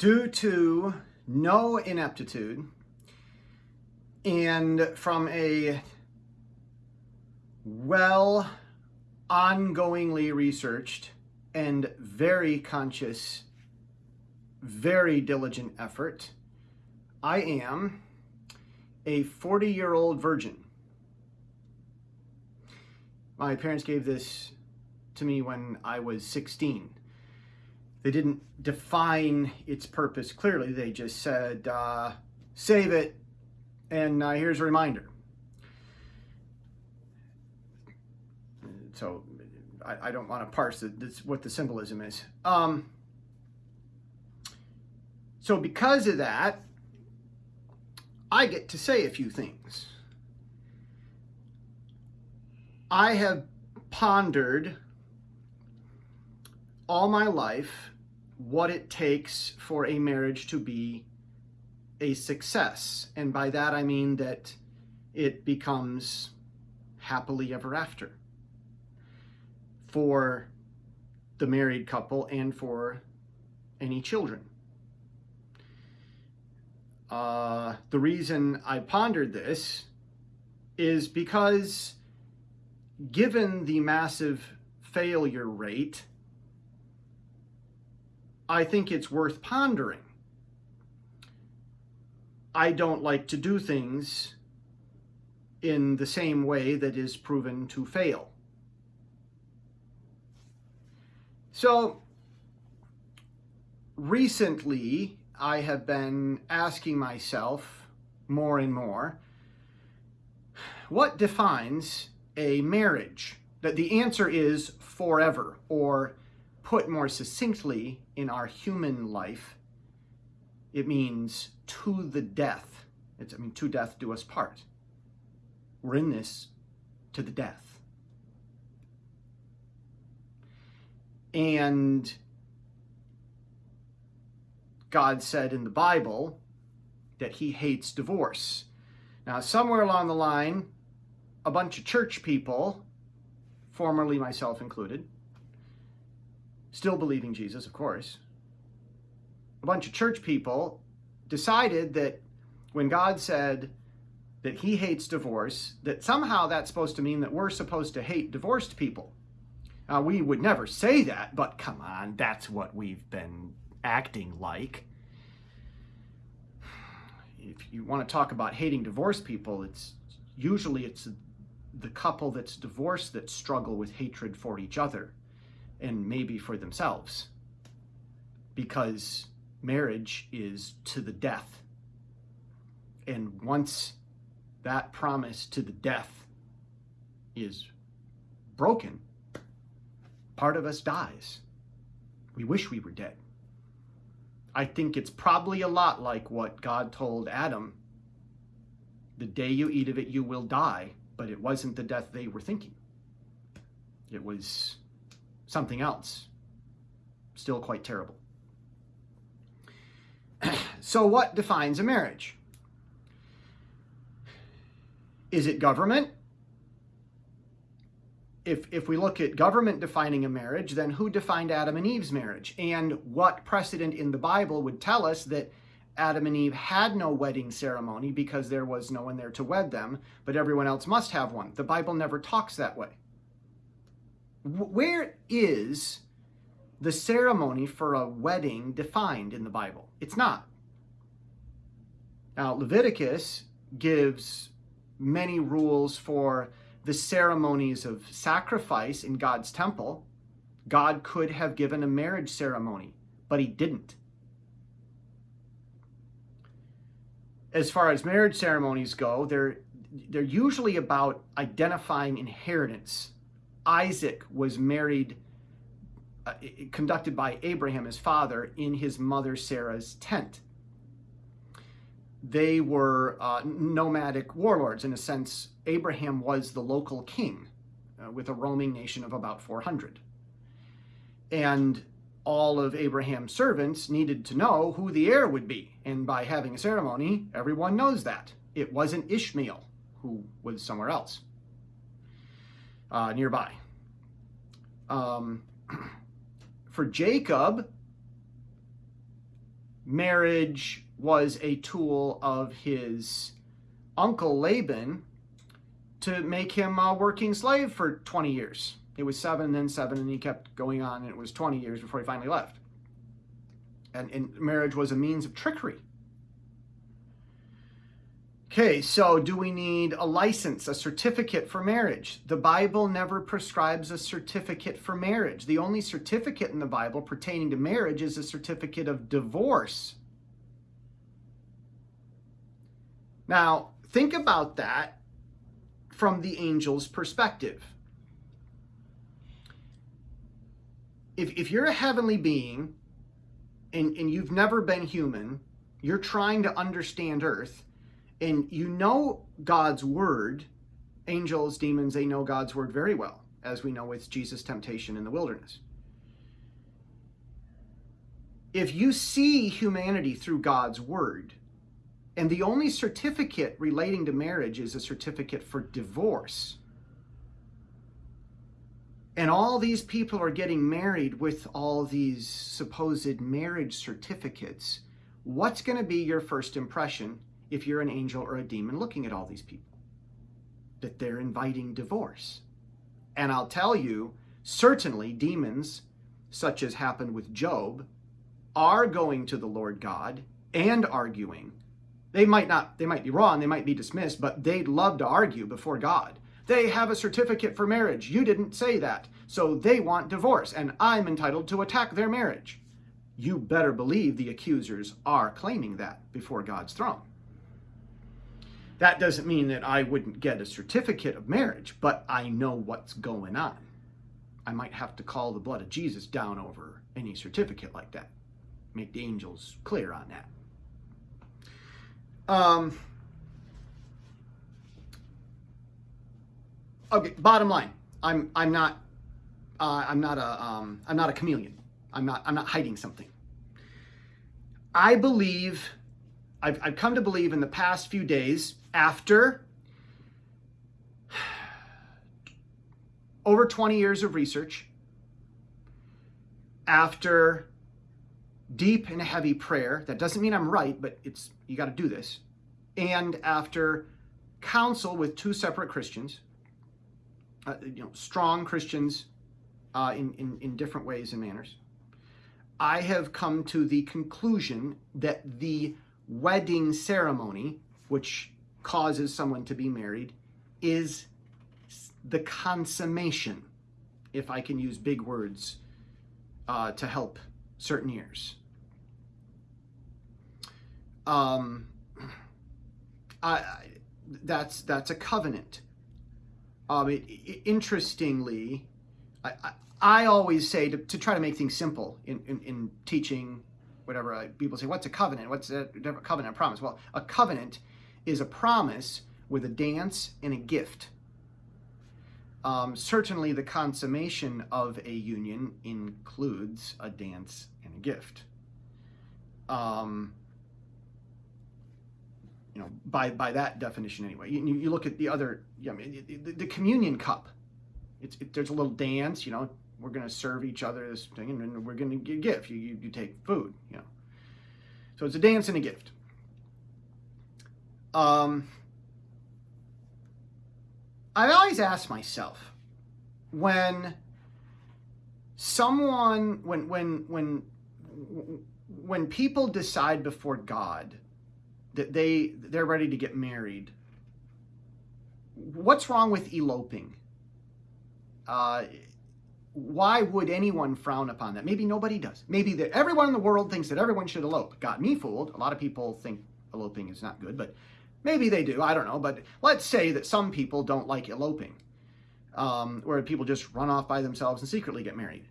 due to no ineptitude and from a well ongoingly researched and very conscious, very diligent effort, I am a 40 year old virgin. My parents gave this to me when I was 16. They didn't define its purpose clearly. They just said, uh, save it, and uh, here's a reminder. So I, I don't want to parse the, this, what the symbolism is. Um, so because of that, I get to say a few things. I have pondered all my life what it takes for a marriage to be a success. And by that I mean that it becomes happily ever after for the married couple and for any children. Uh, the reason I pondered this is because given the massive failure rate I think it's worth pondering. I don't like to do things in the same way that is proven to fail. So recently, I have been asking myself more and more, what defines a marriage? That the answer is forever or put more succinctly in our human life, it means to the death. It's, I mean, to death do us part. We're in this to the death. And God said in the Bible that he hates divorce. Now, somewhere along the line, a bunch of church people, formerly myself included, still believing Jesus, of course, a bunch of church people decided that when God said that he hates divorce, that somehow that's supposed to mean that we're supposed to hate divorced people. Now, we would never say that, but come on, that's what we've been acting like. If you want to talk about hating divorced people, it's usually it's the couple that's divorced that struggle with hatred for each other and maybe for themselves because marriage is to the death. And once that promise to the death is broken, part of us dies. We wish we were dead. I think it's probably a lot like what God told Adam. The day you eat of it, you will die, but it wasn't the death they were thinking. It was something else. Still quite terrible. so what defines a marriage? Is it government? If, if we look at government defining a marriage, then who defined Adam and Eve's marriage? And what precedent in the Bible would tell us that Adam and Eve had no wedding ceremony because there was no one there to wed them, but everyone else must have one? The Bible never talks that way where is the ceremony for a wedding defined in the Bible? It's not. Now, Leviticus gives many rules for the ceremonies of sacrifice in God's temple. God could have given a marriage ceremony, but he didn't. As far as marriage ceremonies go, they're, they're usually about identifying inheritance Isaac was married, uh, conducted by Abraham, his father, in his mother Sarah's tent. They were uh, nomadic warlords. In a sense, Abraham was the local king uh, with a roaming nation of about 400. And all of Abraham's servants needed to know who the heir would be. And by having a ceremony, everyone knows that. It wasn't Ishmael, who was somewhere else uh, nearby. Um, for Jacob, marriage was a tool of his uncle Laban to make him a working slave for 20 years. It was seven, then seven, and he kept going on, and it was 20 years before he finally left. And, and marriage was a means of trickery. Okay, so do we need a license, a certificate for marriage? The Bible never prescribes a certificate for marriage. The only certificate in the Bible pertaining to marriage is a certificate of divorce. Now, think about that from the angel's perspective. If, if you're a heavenly being and, and you've never been human, you're trying to understand earth, and you know God's word, angels, demons, they know God's word very well, as we know with Jesus' temptation in the wilderness. If you see humanity through God's word, and the only certificate relating to marriage is a certificate for divorce, and all these people are getting married with all these supposed marriage certificates, what's going to be your first impression if you're an angel or a demon looking at all these people, that they're inviting divorce. And I'll tell you, certainly demons, such as happened with Job, are going to the Lord God and arguing. They might not, they might be wrong, they might be dismissed, but they'd love to argue before God. They have a certificate for marriage. You didn't say that. So they want divorce, and I'm entitled to attack their marriage. You better believe the accusers are claiming that before God's throne. That doesn't mean that I wouldn't get a certificate of marriage, but I know what's going on. I might have to call the blood of Jesus down over any certificate like that. Make the angels clear on that. Um, okay, bottom line, I'm I'm not uh, I'm not a um, I'm not a chameleon. I'm not I'm not hiding something. I believe I've, I've come to believe in the past few days after over 20 years of research, after deep and heavy prayer, that doesn't mean I'm right, but it's you got to do this, and after counsel with two separate Christians, uh, you know, strong Christians uh, in, in, in different ways and manners, I have come to the conclusion that the wedding ceremony, which causes someone to be married, is the consummation, if I can use big words uh, to help certain ears. Um, I, I, that's that's a covenant. Um, it, it, interestingly, I, I, I, always say to, to try to make things simple in, in, in teaching whatever people say, what's a covenant? What's a covenant? A promise? Well, a covenant is a promise with a dance and a gift. Um, certainly, the consummation of a union includes a dance and a gift. Um, you know, by by that definition, anyway. You, you look at the other, I mean, the, the communion cup. It's it, there's a little dance, you know, we're going to serve each other this thing and we're going to give you, you, you take food you know so it's a dance and a gift um, i always ask myself when someone when when when when people decide before god that they they're ready to get married what's wrong with eloping uh, why would anyone frown upon that? Maybe nobody does. Maybe that everyone in the world thinks that everyone should elope. Got me fooled. A lot of people think eloping is not good, but maybe they do. I don't know. But let's say that some people don't like eloping, um, where people just run off by themselves and secretly get married.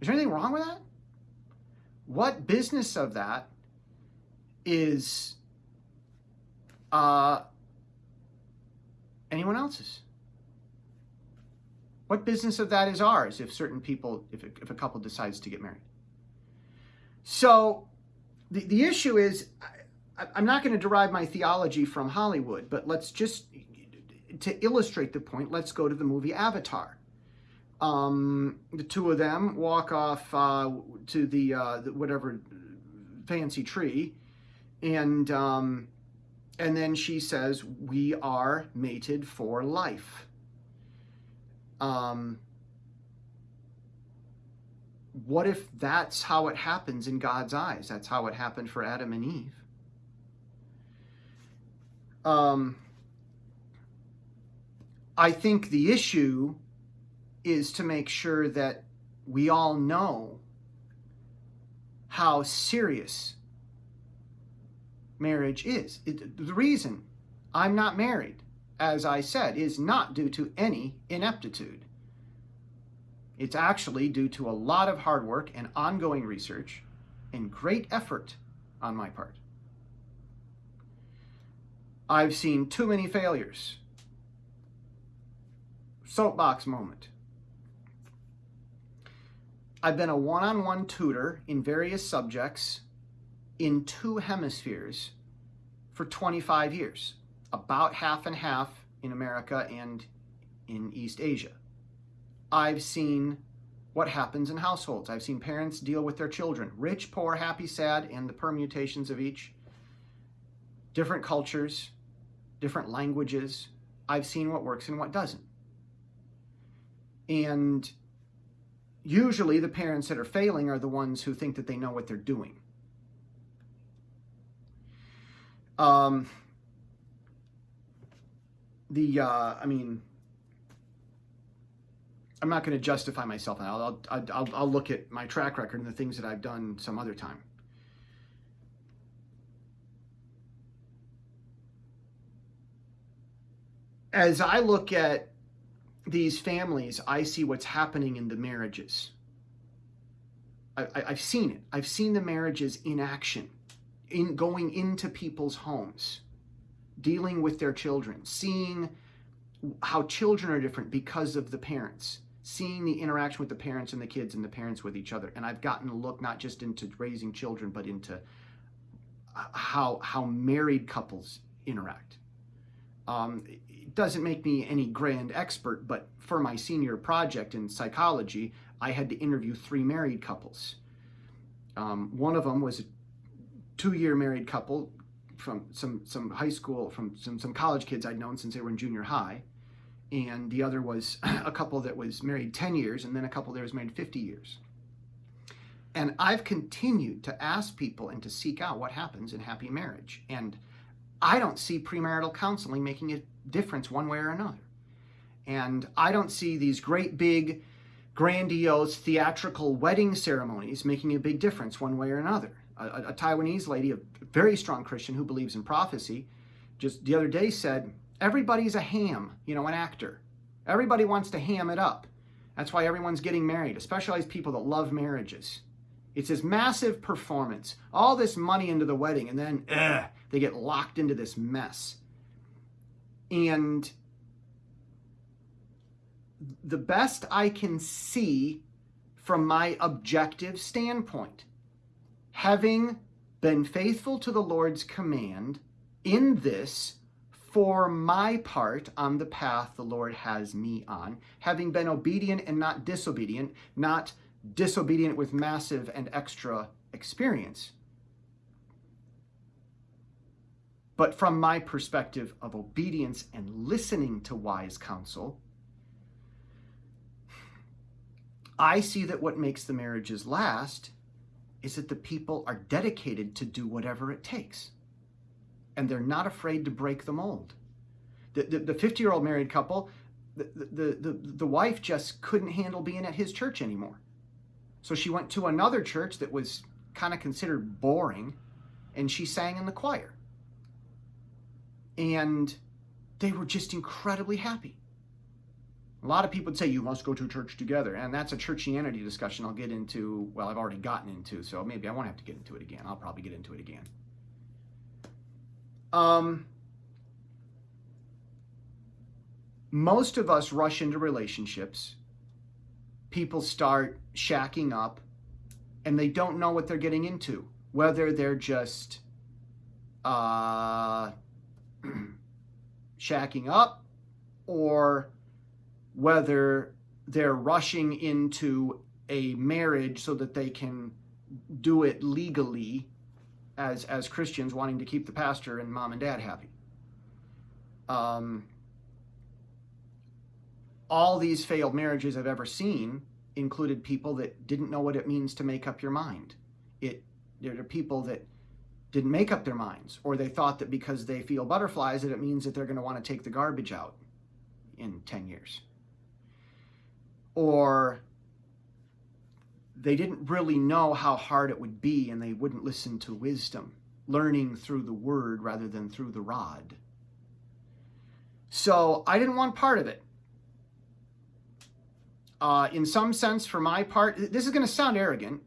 Is there anything wrong with that? What business of that is uh, anyone else's? What business of that is ours if certain people, if a, if a couple decides to get married? So the, the issue is, I'm not going to derive my theology from Hollywood, but let's just, to illustrate the point, let's go to the movie Avatar. Um, the two of them walk off uh, to the, uh, the, whatever fancy tree, and um, and then she says, "We are mated for life." Um, what if that's how it happens in God's eyes? That's how it happened for Adam and Eve. Um, I think the issue is to make sure that we all know how serious marriage is. It, the reason I'm not married, as I said, is not due to any ineptitude. It's actually due to a lot of hard work and ongoing research and great effort on my part. I've seen too many failures. Soapbox moment. I've been a one on one tutor in various subjects in two hemispheres for 25 years, about half and half in America and in East Asia. I've seen what happens in households. I've seen parents deal with their children rich, poor, happy, sad, and the permutations of each. Different cultures, different languages. I've seen what works and what doesn't. And usually the parents that are failing are the ones who think that they know what they're doing. Um, the, uh, I mean, I'm not going to justify myself. I'll, I'll, I'll, I'll look at my track record and the things that I've done some other time. As I look at these families, I see what's happening in the marriages. I, have seen it. I've seen the marriages in action, in going into people's homes, dealing with their children, seeing how children are different because of the parents, seeing the interaction with the parents and the kids and the parents with each other. And I've gotten a look not just into raising children, but into how how married couples interact. Um, doesn't make me any grand expert, but for my senior project in psychology, I had to interview three married couples. Um, one of them was a two-year married couple from some some high school, from some some college kids I'd known since they were in junior high, and the other was a couple that was married 10 years, and then a couple that was married 50 years. And I've continued to ask people and to seek out what happens in happy marriage, and I don't see premarital counseling making a difference one way or another. And I don't see these great big, grandiose theatrical wedding ceremonies making a big difference one way or another. A, a, Taiwanese lady, a very strong Christian who believes in prophecy, just the other day said, Everybody's a ham, you know, an actor. Everybody wants to ham it up. That's why everyone's getting married, especially people that love marriages. It's this massive performance, all this money into the wedding, and then ugh, they get locked into this mess. And the best I can see from my objective standpoint, having been faithful to the Lord's command in this for my part on the path the Lord has me on, having been obedient and not disobedient, not disobedient with massive and extra experience. But from my perspective of obedience and listening to wise counsel, I see that what makes the marriages last is that the people are dedicated to do whatever it takes. And they're not afraid to break the mold. The 50 year old married couple, the, the, the, the wife just couldn't handle being at his church anymore. So she went to another church that was kind of considered boring, and she sang in the choir. And they were just incredibly happy. A lot of people would say you must go to church together, and that's a churchianity discussion I'll get into. Well, I've already gotten into, so maybe I won't have to get into it again. I'll probably get into it again. Um, most of us rush into relationships people start shacking up and they don't know what they're getting into, whether they're just uh, shacking up or whether they're rushing into a marriage so that they can do it legally as as Christians wanting to keep the pastor and mom and dad happy. Um, all these failed marriages I've ever seen included people that didn't know what it means to make up your mind. It there are people that didn't make up their minds, or they thought that because they feel butterflies that it means that they're going to want to take the garbage out in 10 years. Or they didn't really know how hard it would be and they wouldn't listen to wisdom, learning through the word rather than through the rod. So I didn't want part of it. Uh, in some sense, for my part, this is going to sound arrogant,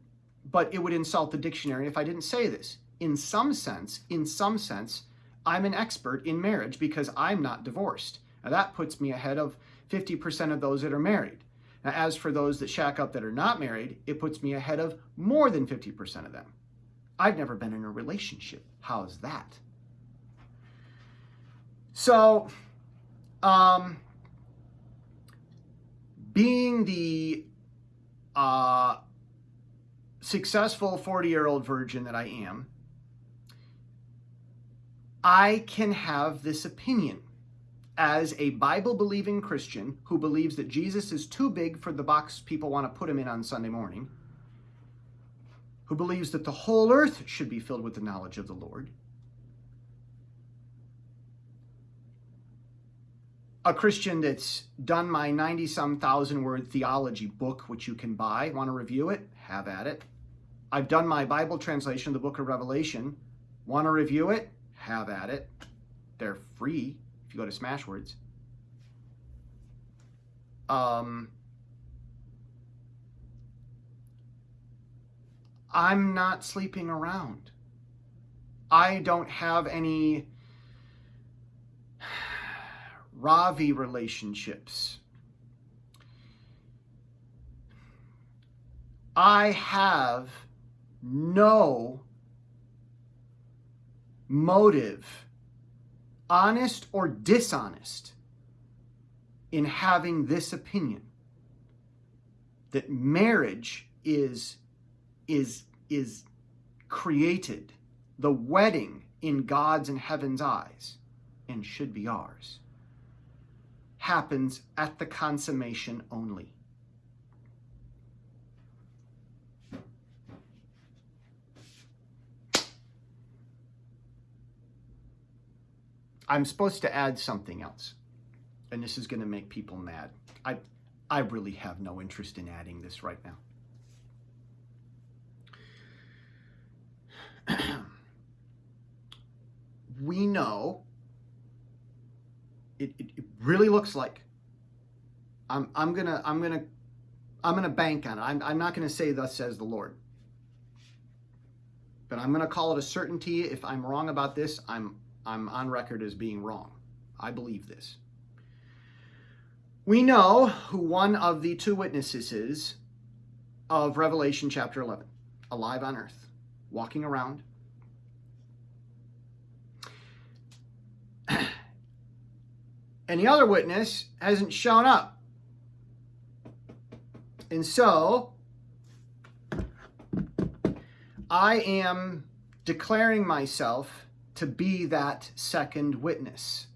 but it would insult the dictionary if I didn't say this. In some sense, in some sense, I'm an expert in marriage because I'm not divorced. Now that puts me ahead of 50% of those that are married. Now, as for those that shack up that are not married, it puts me ahead of more than 50% of them. I've never been in a relationship. How's that? So, um, being the uh, successful 40 year old virgin that I am, I can have this opinion as a Bible believing Christian who believes that Jesus is too big for the box people want to put him in on Sunday morning, who believes that the whole earth should be filled with the knowledge of the Lord, a Christian that's done my 90 some thousand word theology book, which you can buy. Want to review it? Have at it. I've done my Bible translation of the book of Revelation. Want to review it? Have at it. They're free if you go to Smashwords. Um, I'm not sleeping around. I don't have any Ravi relationships. I have no motive, honest or dishonest, in having this opinion that marriage is is is created the wedding in God's and heaven's eyes and should be ours happens at the consummation only. I'm supposed to add something else, and this is going to make people mad. I, I really have no interest in adding this right now. we know it, it, it really looks like I'm, I'm gonna I'm gonna I'm gonna bank on it. I'm, I'm not gonna say thus says the Lord. But I'm gonna call it a certainty. If I'm wrong about this, I'm I'm on record as being wrong. I believe this. We know who one of the two witnesses is of Revelation chapter 11, alive on earth, walking around, and the other witness hasn't shown up. And so I am declaring myself to be that second witness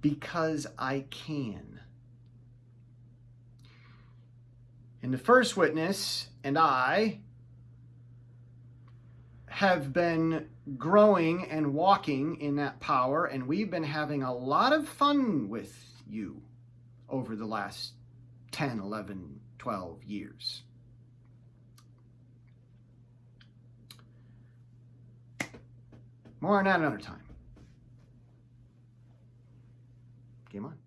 because I can. And the first witness and I have been growing and walking in that power, and we've been having a lot of fun with you over the last 10, 11, 12 years. More on that another time. Game on.